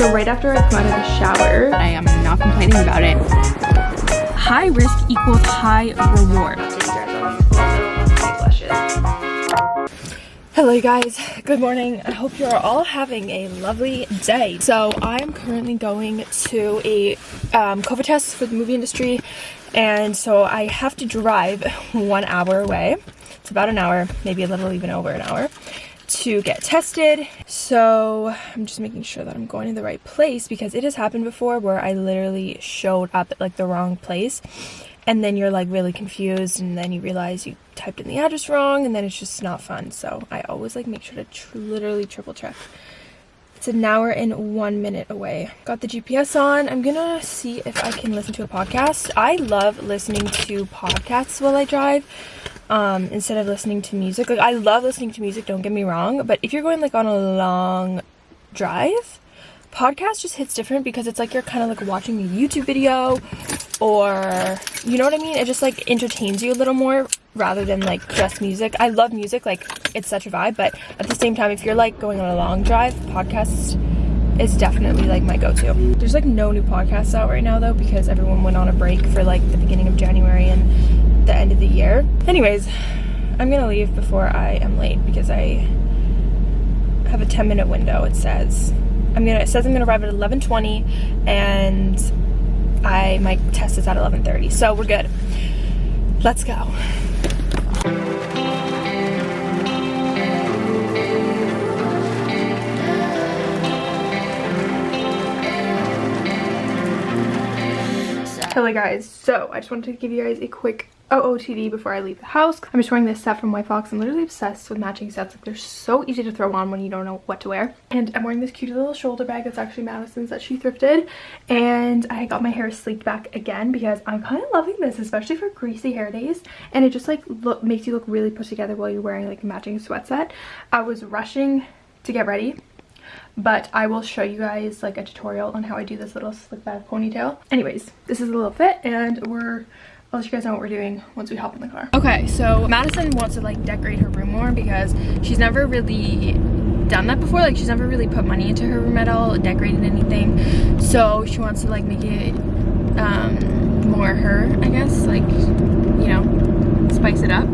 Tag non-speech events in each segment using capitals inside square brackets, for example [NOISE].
So right after I come out of the shower, I am not complaining about it. High risk equals high reward. Hello guys, good morning. I hope you're all having a lovely day. So I am currently going to a um, COVID test for the movie industry and so I have to drive [LAUGHS] one hour away. It's about an hour, maybe a little even over an hour to get tested. So I'm just making sure that I'm going to the right place because it has happened before where I literally showed up at like the wrong place and then you're like really confused and then you realize you typed in the address wrong and then it's just not fun. So I always like make sure to tr literally triple check. It's an hour and one minute away. Got the GPS on. I'm gonna see if I can listen to a podcast. I love listening to podcasts while I drive um, instead of listening to music. Like I love listening to music, don't get me wrong, but if you're going like on a long drive, podcast just hits different because it's like you're kind of like watching a YouTube video or you know what I mean? It just like entertains you a little more rather than like just music. I love music, like it's such a vibe, but at the same time if you're like going on a long drive, podcast is definitely like my go-to. There's like no new podcasts out right now though because everyone went on a break for like the beginning of January and the end of the year. Anyways, I'm gonna leave before I am late because I have a 10 minute window it says. I'm gonna, it says I'm gonna arrive at 11.20 and I, my test is at 11.30, so we're good. Let's go. Hello guys, so I just wanted to give you guys a quick OOTD before I leave the house. I'm just wearing this set from White Fox. I'm literally obsessed with matching sets. Like they're so easy to throw on when you don't know what to wear. And I'm wearing this cute little shoulder bag that's actually Madison's that she thrifted. And I got my hair sleeked back again because I'm kind of loving this, especially for greasy hair days. And it just like look makes you look really put together while you're wearing like a matching sweat set. I was rushing to get ready but I will show you guys like a tutorial on how I do this little slick back ponytail. Anyways, this is a little fit and we're I'll let you guys know what we're doing once we hop in the car. Okay, so Madison wants to like decorate her room more because she's never really done that before. Like she's never really put money into her room at all, decorated anything. So she wants to like make it um, more her, I guess, like, you know, spice it up.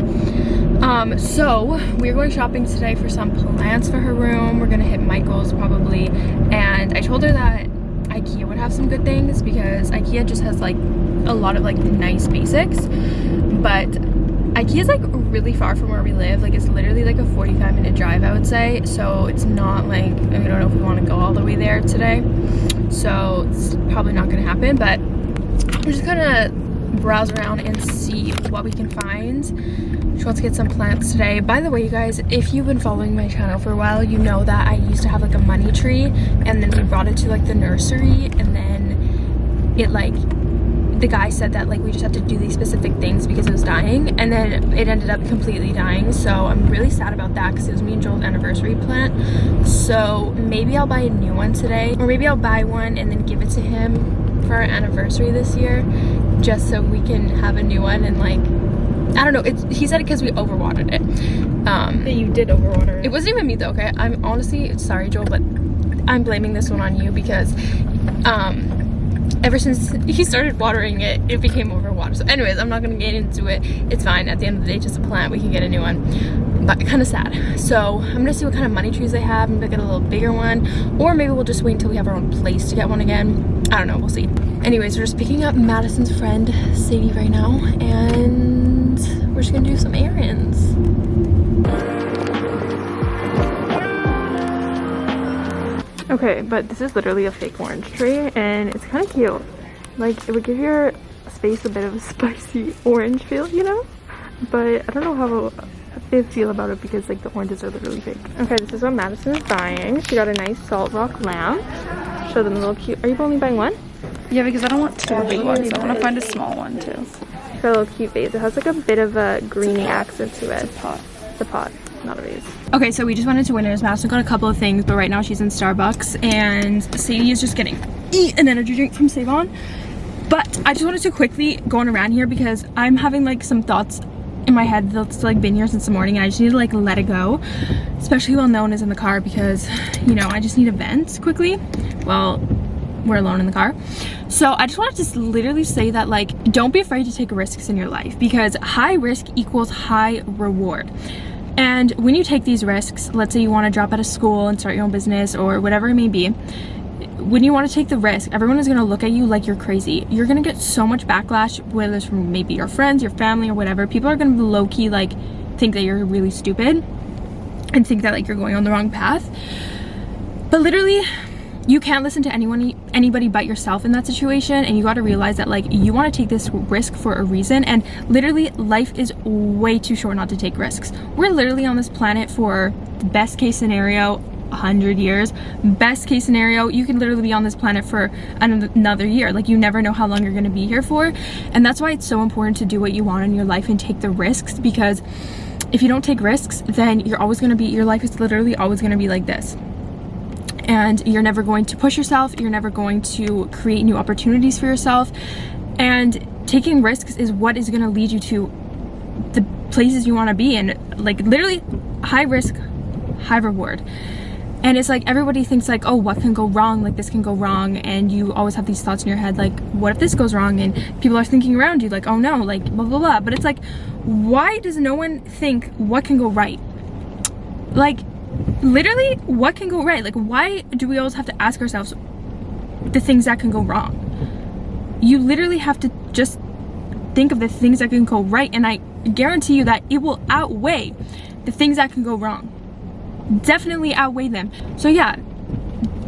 Um, so we're going shopping today for some plants for her room. We're gonna hit Michael's probably. And I told her that Ikea would have some good things because Ikea just has like a lot of like nice basics. But Ikea is like really far from where we live. Like it's literally like a 45 minute drive I would say. So it's not like I, don't know if we want to go all the way there today. So it's probably not gonna happen but I'm just gonna browse around and see what we can find. She wants to get some plants today. By the way you guys if you've been following my channel for a while you know that I used to have like a money tree and then we brought it to like the nursery and then it like the guy said that like we just have to do these specific things because it was dying and then it ended up completely dying. So i'm really sad about that because it was me and joel's anniversary plant. So maybe i'll buy a new one today or maybe i'll buy one and then give it to him for our anniversary this year just so we can have a new one and like I don't know. It's he said it because we overwatered it. Um, yeah, you did overwater it. It wasn't even me though. Okay, I'm honestly sorry, Joel, but I'm blaming this one on you because um, ever since he started watering it, it became overwatered. So anyways, I'm not gonna get into it. It's fine. At the end of the day, just a plant. We can get a new one. But kind of sad. So I'm gonna see what kind of money trees they have. Maybe get a little bigger one. Or maybe we'll just wait until we have our own place to get one again. I don't know. We'll see. Anyways, we're just picking up Madison's friend, Sadie, right now. And we're just gonna do some errands. Okay, but this is literally a fake orange tree and it's kind of cute. Like it would give your space a bit of a [LAUGHS] spicy orange feel, you know? But I don't know how they feel about it because like the oranges are literally fake. Okay, this is what Madison is buying. She got a nice salt rock lamp. Show them a little cute. Are you only buying one? Yeah, because I don't want two big ones. I want to find a small one too. For a little cute vase. It has like a bit of a greeny accent to it. It's a pot. The pot not a vase. Okay, so we just went into Winners. Madison got a couple of things, but right now she's in Starbucks and Sadie is just getting an energy drink from Save-On. But I just wanted to quickly go on around here because I'm having like some thoughts in my head that's like been here since the morning and I just need to like let it go especially while no one is in the car because you know I just need to vent quickly well we're alone in the car so I just wanted to just literally say that like don't be afraid to take risks in your life because high risk equals high reward and when you take these risks let's say you want to drop out of school and start your own business or whatever it may be when you want to take the risk, everyone is going to look at you like you're crazy. You're going to get so much backlash, whether it's from maybe your friends, your family, or whatever. People are going to low-key, like, think that you're really stupid and think that, like, you're going on the wrong path. But literally, you can't listen to anyone anybody but yourself in that situation and you got to realize that like you want to take this risk for a reason and literally life is way too short not to take risks. We're literally on this planet for the best case scenario 100 years. Best case scenario you can literally be on this planet for another year. Like you never know how long you're going to be here for and that's why it's so important to do what you want in your life and take the risks because if you don't take risks then you're always going to be your life is literally always going to be like this and you're never going to push yourself you're never going to create new opportunities for yourself. And taking risks is what is going to lead you to the places you want to be and like literally high risk high reward. And it's like everybody thinks like oh what can go wrong? Like this can go wrong. And you always have these thoughts in your head like what if this goes wrong? And people are thinking around you like oh no like blah blah blah. But it's like why does no one think what can go right? Like literally what can go right? Like why do we always have to ask ourselves the things that can go wrong? You literally have to just think of the things that can go right and i guarantee you that it will outweigh the things that can go wrong. Definitely outweigh them. So yeah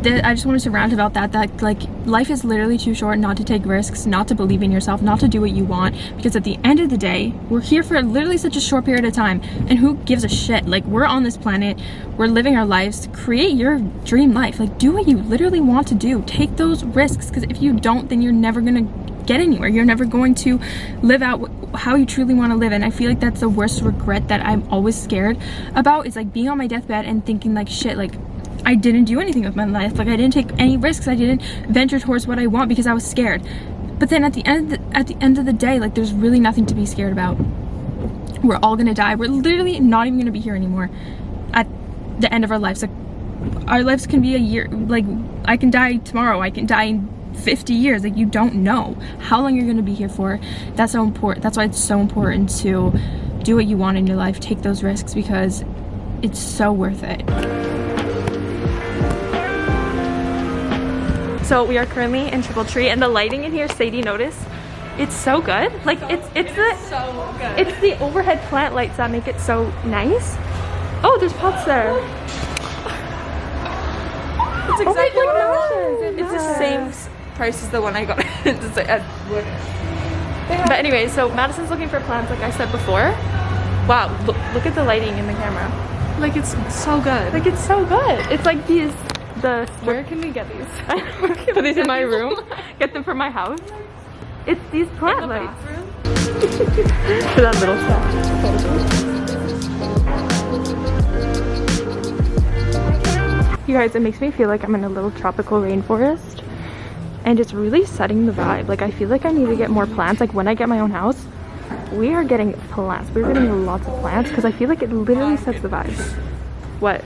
I just wanted to rant about that that like life is literally too short not to take risks not to believe in yourself not to do what you want because at the end of the day we're here for literally such a short period of time and who gives a shit? Like we're on this planet we're living our lives create your dream life like do what you literally want to do take those risks because if you don't then you're never gonna get anywhere you're never going to live out how you truly want to live and I feel like that's the worst regret that I'm always scared about is like being on my deathbed and thinking like shit like I didn't do anything with my life. Like I didn't take any risks. I didn't venture towards what I want because I was scared. But then at the end the, at the end of the day like there's really nothing to be scared about. We're all gonna die. We're literally not even gonna be here anymore at the end of our lives. Like our lives can be a year like I can die tomorrow. I can die in 50 years. Like you don't know how long you're to be here for. That's so important that's why it's so important to do what you want in your life. Take those risks because it's so worth it so we are currently in triple tree and the lighting in here sadie notice it's so good like it's it's the so good. it's the overhead plant lights that make it so nice oh there's pots there it's oh exactly oh what I. It's the same price as the one I got. [LAUGHS] Uh, but anyway, so Madison's looking for plants like I said before. Wow, look, look at the lighting in the camera. Like it's so good. Like it's so good. It's like these, the... Where can we get these? [LAUGHS] Put these in my room. Get them from my house. It's these plant the lights. [LAUGHS] For that little stuff. You guys, it makes me feel like I'm in a little tropical rainforest and it's really setting the vibe. Like I feel like I need to get more plants. Like when I get my own house, we are getting plants. We're getting lots of plants because I feel like it literally sets the vibe. What?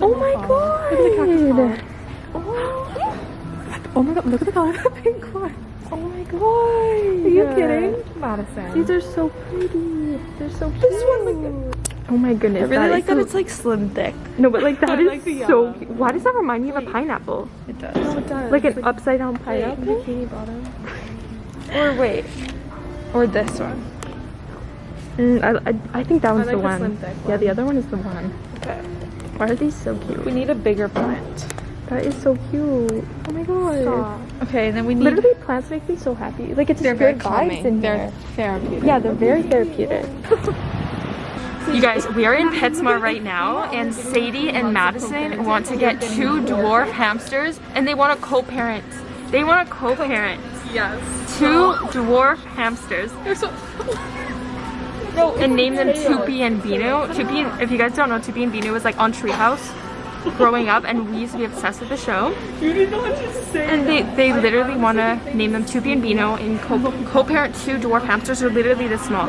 Oh my god! Oh. oh my god, look at the color of the pink one. Oh my god. Are you kidding? Madison. These are so pretty. They're so cute. This one, look Oh my goodness. I really like that so... it's like slim thick. No, but like that is like the so cute. Why does that remind me of a pineapple? It does. No, it does. Like It's an upside down wait, pineapple? bikini bottom. [LAUGHS] or wait. Or this one. Mm, I, I, I think that one's like the the one. thick Yeah, the other one is the one. Okay. Why are these so cute? We need a bigger plant. That is so cute. Oh my god. Okay, and then we need. Literally, plants make me so happy. Like, it's they're just very good calming. vibes in they're here. therapeutic. Yeah, they're very therapeutic. [LAUGHS] You guys, we are in PetSmart right now, and Sadie and Madison want to get two dwarf hamsters, and they want to co-parent. They want to co-parent Yes. two dwarf hamsters They're so. And name them Toopy and Binoo. Toopy, and, if you guys don't know, Toopy and Binoo was like on Treehouse. growing up and we used to be obsessed with the show. You know what to say. And they, they literally want to name them Toopy and Binoo and co-parent two dwarf hamsters are literally this small.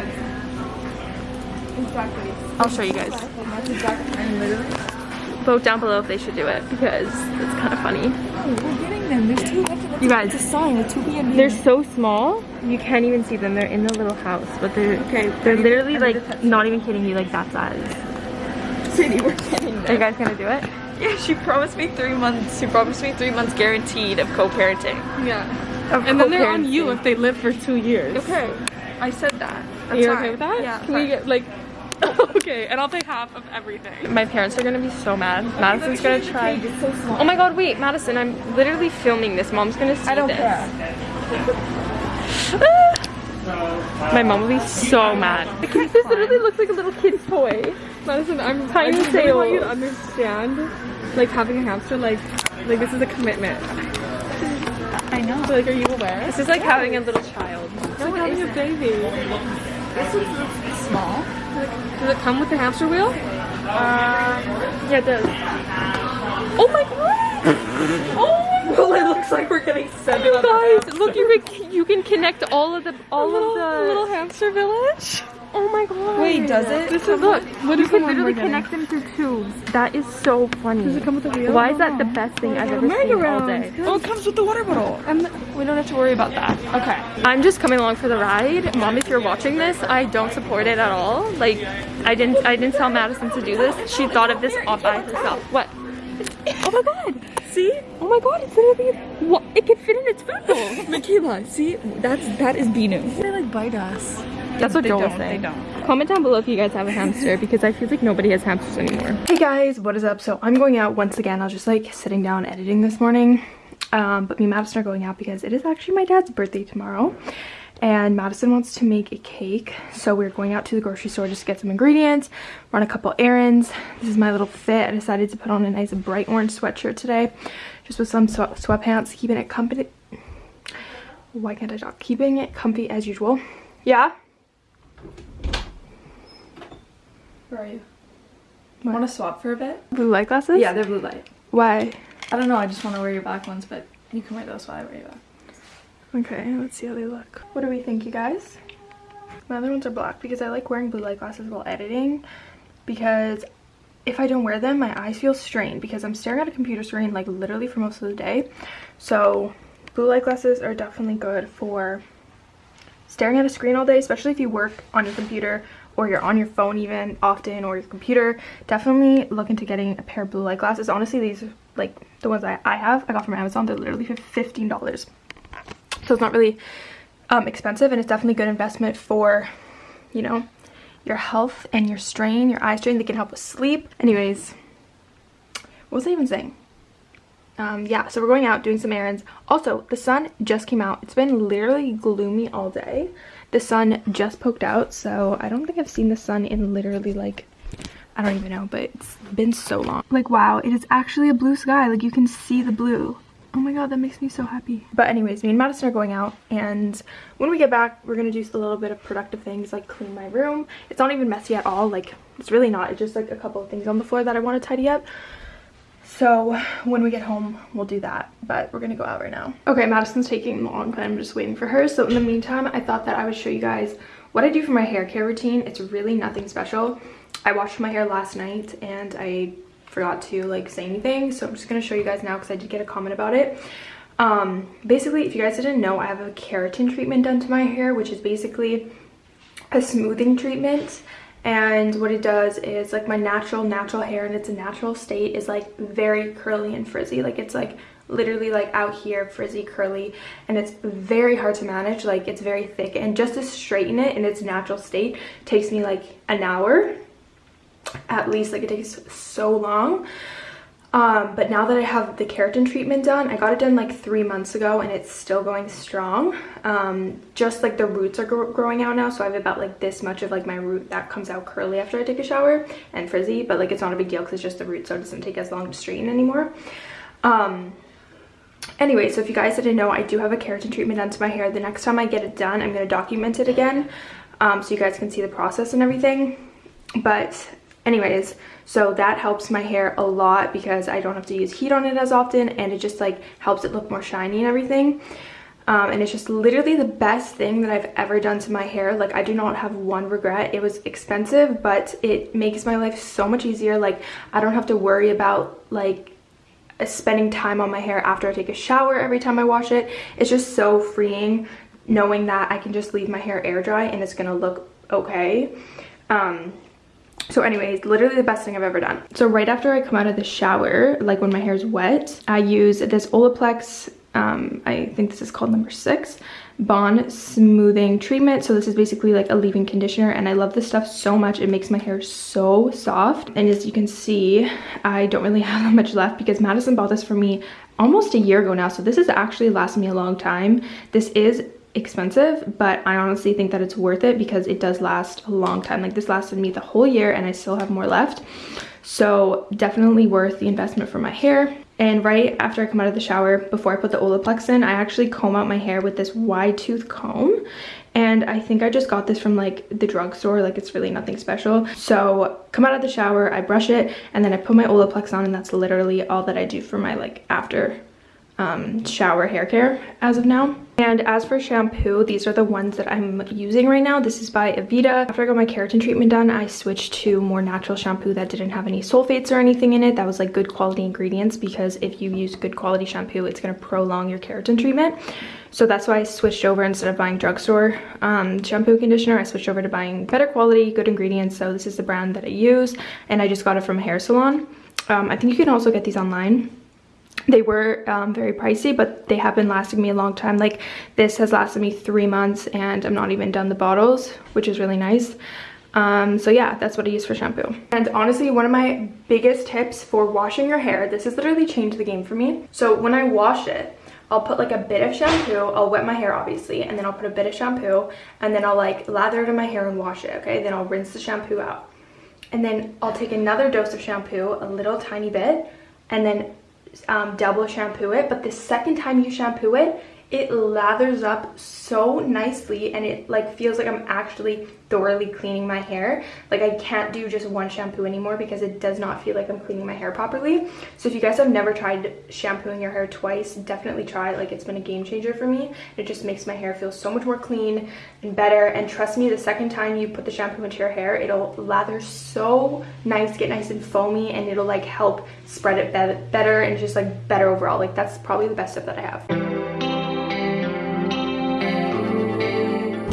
Exactly. I'll show you guys. That's exactly. And literally. Vote down below if they should do it because it's kind of funny. Them. There's two. You guys, It's a sign. Two B and they're so small you can't even see them. They're in the little house, but they're Okay, they're literally like not even kidding you, like that size. We're getting Are you guys gonna do it? Yeah, she promised me three months. She promised me three months guaranteed of co-parenting. Yeah. Of And then they're on you if they live for two years. Okay, I said that. Are you That's okay with that? Yeah. Can we get like? [LAUGHS] okay, and I'll pay half of everything. My parents are gonna be so mad. Madison's gonna try. So. Oh my god, wait, Madison, I'm literally filming this. Mom's gonna see I don't this. care. [LAUGHS] My mom will be so mad. This literally looks like a little kid's toy. Madison, I'm Tiny I just really want you to understand, like having a hamster, like, like this is a commitment. I know. So, like, are you aware? This is like having a little child. It's like having a baby. This one's small. Does it come with the hamster wheel? Uh, yeah, it does. Oh my god! [LAUGHS] Oh my god! [LAUGHS] Well, it looks like we're getting seven. You guys, look, you can you can connect all of the all little, of the little hamster village. Oh my god! Wait, does it? This is look. What You is can literally connect them through tubes. That is so funny. Does it come with a wheel? Why is that the best thing I've ever seen all day? Oh, it comes with the water bottle. And we don't have to worry about that. Okay. I'm just coming along for the ride. Mom, if you're watching this, I don't support it at all. Like, I didn't I didn't tell Madison to do this. She thought of this all by herself. What? Oh my god! See, Oh my god, it's literally what it can fit in its food bowl. Michaela. See, that's that is Binoo. They like bite us. That's what They Joel was don't, saying. they don't. Comment down below if you guys have a hamster because I feel like nobody has hamsters anymore. Hey guys, what is up? So I'm going out once again. I was just like sitting down editing this morning. Um, but me and Madison are going out because it is actually my dad's birthday tomorrow. And Madison wants to make a cake. So we're going out to the grocery store just to get some ingredients, run a couple errands. This is my little fit. I decided to put on a nice bright orange sweatshirt today. Just with some swe- sweatpants, keeping it comfy. Why can't I talk? Keeping it comfy as usual. Yeah? Where are you? Want to swap for a bit? Blue light glasses? Yeah, they're blue light. Why? I don't know. I just want to wear your black ones, but you can wear those while I wear your black. Okay, let's see how they look. What do we think, you guys? My other ones are black because I like wearing blue light glasses while editing because if I don't wear them, my eyes feel strained because I'm staring at a computer screen like literally for most of the day. So blue light glasses are definitely good for staring at a screen all day, especially if you work on your computer or you're on your phone even often or your computer. Definitely look into getting a pair of blue light glasses. Honestly, these are like the ones I, I have. I got from Amazon. They're literally $15 so it's not really um, expensive and it's definitely a good investment for you know your health and your strain your eye strain. They can help with sleep. Anyways what was i even saying? Um, yeah so we're going out doing some errands. Also the sun just came out. It's been literally gloomy all day. The sun just poked out so i don't think i've seen the sun in literally like i don't even know but it's been so long. Like wow it is actually a blue sky. Like you can see the blue Oh my god, that makes me so happy. But anyways, me and Madison are going out and when we get back, we're gonna do a little bit of productive things like clean my room. It's not even messy at all, like it's really not. It's just like a couple of things on the floor that I want to tidy up. So when we get home, we'll do that. But we're gonna go out right now. Okay, Madison's taking long, but I'm just waiting for her. So in the meantime, I thought that I would show you guys what I do for my hair care routine. It's really nothing special. I washed my hair last night and I forgot to like say anything so i'm just going to show you guys now because i did get a comment about it. Um basically if you guys didn't know i have a keratin treatment done to my hair which is basically a smoothing treatment. And what it does is like my natural natural hair in its natural state is like very curly and frizzy. Like it's like literally like out here frizzy curly and it's very hard to manage. Like it's very thick and just to straighten it in its natural state takes me like an hour at least like it takes so long. Um but now that i have the keratin treatment done i got it done like three months ago and it's still going strong. Um just like the roots are gro growing out now so i have about like this much of like my root that comes out curly after i take a shower and frizzy but like it's not a big deal because it's just the root so it doesn't take as long to straighten anymore. Um anyway so if you guys didn't know i do have a keratin treatment done to my hair. The next time i get it done i'm going to document it again um so you guys can see the process and everything. But anyways so that helps my hair a lot because i don't have to use heat on it as often and it just like helps it look more shiny and everything um, and it's just literally the best thing that I've ever done to my hair. Like I do not have one regret. It was expensive, but it makes my life so much easier. Like I don't have to worry about like spending time on my hair after I take a shower every time I wash it. It's just so freeing knowing that I can just leave my hair air dry and it's gonna look okay. Um, so anyways, literally the best thing I've ever done. So right after I come out of the shower, like when my hair is wet, I use this Olaplex um, I think this is called number six, Bond Smoothing Treatment. So this is basically like a leave-in conditioner and I love this stuff so much. It makes my hair so soft. And as you can see, I don't really [LAUGHS] have that much left because Madison bought this for me almost a year ago now. So this has actually lasted me a long time. This is expensive but i honestly think that it's worth it because it does last a long time like this lasted me the whole year and i still have more left so definitely worth the investment for my hair and right after I come out of the shower, before I put the Olaplex in, I actually comb out my hair with this wide tooth comb. And I think I just got this from like the drugstore, like it's really nothing special. So come out of the shower, I brush it, and then I put my Olaplex on and that's literally all that I do for my like after um, shower hair care as of now. And as for shampoo, these are the ones that I'm using right now. This is by Aveda. After I got my keratin treatment done, I switched to more natural shampoo that didn't have any sulfates or anything in it. That was like good quality ingredients because if you use good quality shampoo, it's going to prolong your keratin treatment. So that's why I switched over instead of buying drugstore um, shampoo conditioner. I switched over to buying better quality, good ingredients. So this is the brand that I use and I just got it from a hair salon. Um, I think you can also get these online they were um, very pricey but they have been lasting me a long time like this has lasted me three months and i'm not even done the bottles which is really nice um, so yeah that's what i use for shampoo and honestly one of my biggest tips for washing your hair this has literally changed the game for me so when i wash it I'll put like a bit of shampoo, I'll wet my hair obviously, and then I'll put a bit of shampoo, and then I'll like lather it in my hair and wash it, okay? Then I'll rinse the shampoo out. And then I'll take another dose of shampoo, a little tiny bit, and then um, double shampoo it but the second time you shampoo it it lathers up so nicely and it like feels like I'm actually thoroughly cleaning my hair. Like I can't do just one shampoo anymore because it does not feel like I'm cleaning my hair properly. So if you guys have never tried shampooing your hair twice definitely try it. Like it's been a game changer for me. It just makes my hair feel so much more clean and better. And trust me the second time you put the shampoo into your hair it'll lather so nice get nice and foamy and it'll like help spread it be better and just like better overall. Like that's probably the best tip that I have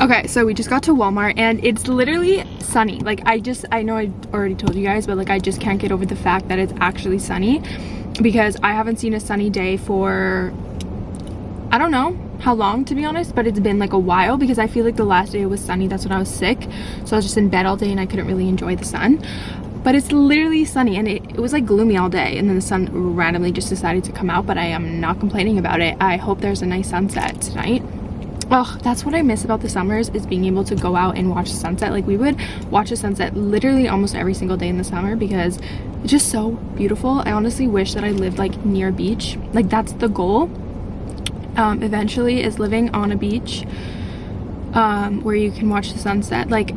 Okay, so we just got to Walmart and it's literally sunny. Like I just, I know I already told you guys, but like I just can't get over the fact that it's actually sunny because I haven't seen a sunny day for, I don't know how long to be honest, but it's been like a while because I feel like the last day it was sunny, that's when I was sick. So I was just in bed all day and I couldn't really enjoy the sun. But it's literally sunny and it, it was like gloomy all day and then the sun randomly just decided to come out, but I am not complaining about it. I hope there's a nice sunset tonight oh that's what i miss about the summers is being able to go out and watch the sunset. Like we would watch the sunset literally almost every single day in the summer because it's just so beautiful. I honestly wish that i lived like near a beach. Like that's the goal. Um, eventually is living on a beach um, where you can watch the sunset. Like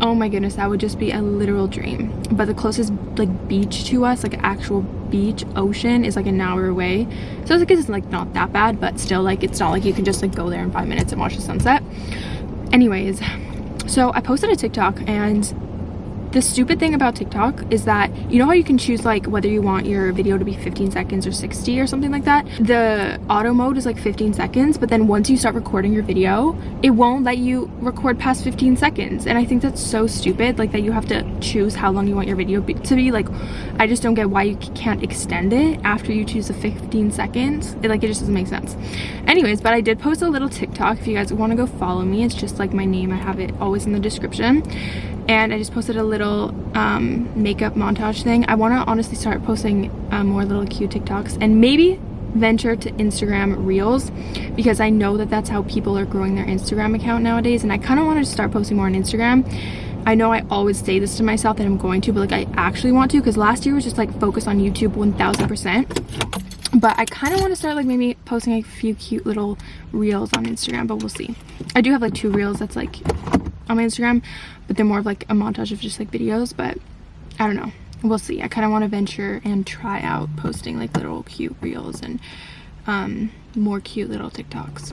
oh my goodness that would just be a literal dream. But the closest like beach to us like actual beach ocean is like an hour away. So it's like it's like not that bad but still like it's not like you can just like go there in five minutes and watch the sunset. Anyways so i posted a tiktok and the stupid thing about TikTok is that you know how you can choose like whether you want your video to be 15 seconds or 60 or something like that? The auto mode is like 15 seconds but then once you start recording your video it won't let you record past 15 seconds. And I think that's so stupid like that you have to choose how long you want your video to be like I just don't get why you can't extend it after you choose the 15 seconds. It, like it just doesn't make sense. Anyways but I did post a little TikTok. If you guys want to go follow me it's just like my name. I have it always in the description and I just posted a little um, makeup montage thing. I want to honestly start posting uh, more little cute TikToks and maybe venture to Instagram Reels because I know that that's how people are growing their Instagram account nowadays and I kind of want to start posting more on Instagram. I know I always say this to myself that I'm going to, but like I actually want to because last year was just like focus on YouTube 1000%. But I kind of want to start like maybe posting a few cute little reels on Instagram, but we'll see. I do have like two reels that's like on my Instagram, but they're more of like a montage of just like videos, but I don't know. We'll see. I kind of want to venture and try out posting like little cute reels and um, more cute little TikToks.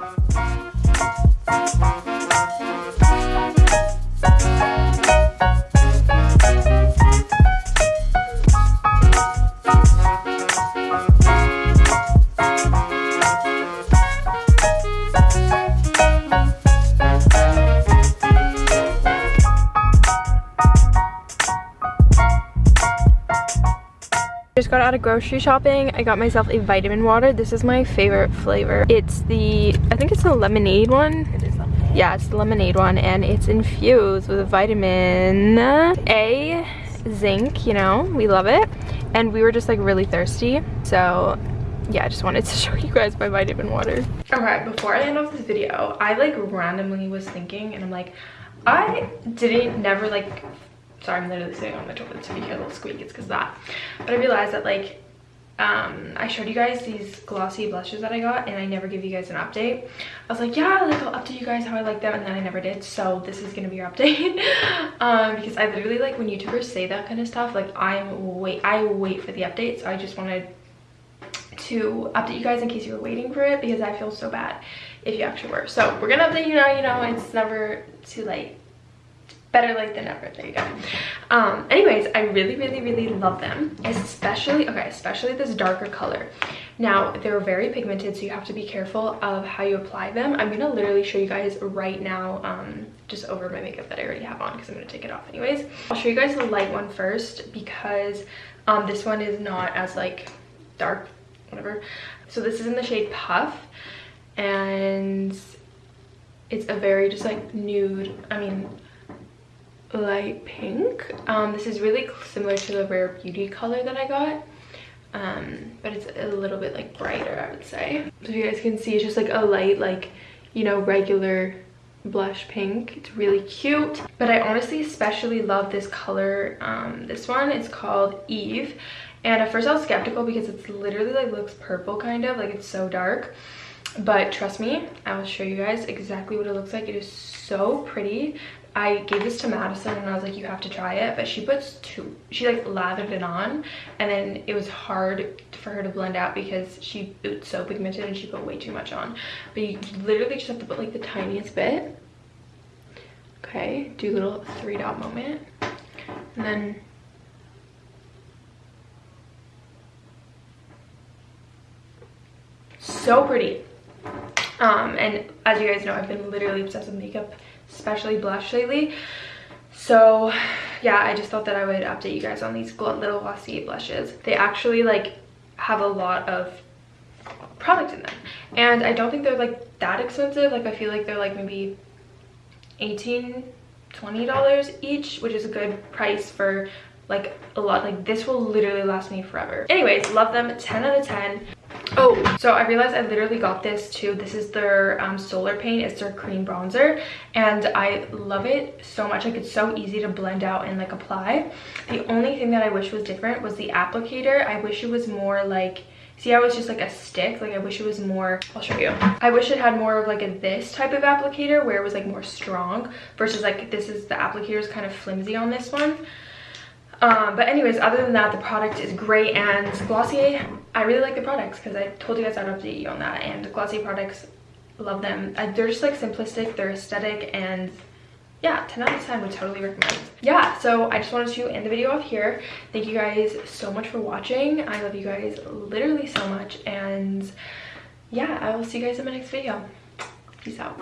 Out of grocery shopping i got myself a vitamin water. This is my favorite flavor. It's the i think it's the lemonade one. It is lemonade. Yeah it's the lemonade one and it's infused with vitamin a zinc you know we love it. And we were just like really thirsty. So yeah i just wanted to [LAUGHS] show you guys my vitamin water. All right before i end off this video i like randomly was thinking and i'm like i didn't never like sorry i'm literally sitting on the toilet so you hear a little squeak it's because that. But i realized that like um i showed you guys these glossy blushes that i got and i never give you guys an update. I was like yeah like i'll update you guys how i like them and then i never did so this is gonna be your update. [LAUGHS] Um because i literally like when youtubers say that kind of stuff like i'm wait i wait for the update so i just wanted to update you guys in case you were waiting for it because i feel so bad if you actually were. So we're gonna update you now you know it's never too late better late than never. There you go. Um anyways i really really really love them especially okay especially this darker color. Now they're very pigmented so you have to be careful of how you apply them. I'm gonna literally show you guys right now um just over my makeup that i already have on because i'm gonna take it off anyways. I'll show you guys the light one first because um this one is not as like dark whatever. So this is in the shade puff and it's a very just like nude i mean light pink. Um this is really similar to the rare beauty color that i got. Um but it's a little bit like brighter i would say. So you guys can see it's just like a light like you know regular blush pink. It's really cute. But i honestly especially love this color um this one. Is called eve. And at first i was skeptical because it's literally like looks purple kind of. Like it's so dark. But trust me i will show you guys exactly what it looks like. It is so pretty I gave this to Madison and I was like, you have to try it. But she puts two, she like lathered it on and then it was hard for her to blend out because she, it's so pigmented and she put way too much on. But you literally just have to put like the tiniest bit. Okay, do a little three dot moment. And then so pretty um and as you guys know i've been literally obsessed with makeup especially blush lately. So yeah i just thought that i would update you guys on these little glossy blushes. They actually like have a lot of product in them. And i don't think they're like that expensive. Like i feel like they're like maybe 18 20 dollars each which is a good price for like a lot. Like this will literally last me forever. Anyways love them. 10 out of 10 oh so i realized i literally got this too. This is their um, solar paint. It's their cream bronzer. And i love it so much. Like it's so easy to blend out and like apply. The only thing that i wish was different was the applicator. I wish it was more like see how it's just like a stick? Like i wish it was more i'll show you. I wish it had more of like a this type of applicator where it was like more strong versus like this is the applicator is kind of flimsy on this one um, but anyways other than that the product is great and glossier i really like the products because i told you guys i'd update you on that and the glossier products love them. I, they're just like simplistic they're aesthetic and yeah 10 out of 10 would totally recommend. Yeah so i just wanted to end the video off here. Thank you guys so much for watching. I love you guys literally so much and yeah i will see you guys in my next video. Peace out